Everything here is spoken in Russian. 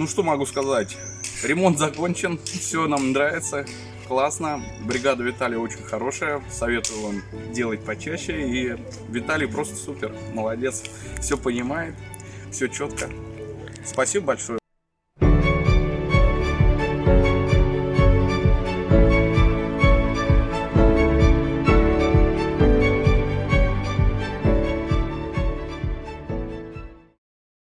Ну что могу сказать? Ремонт закончен, все нам нравится, классно. Бригада Виталия очень хорошая, советую вам делать почаще. И Виталий просто супер, молодец, все понимает, все четко. Спасибо большое.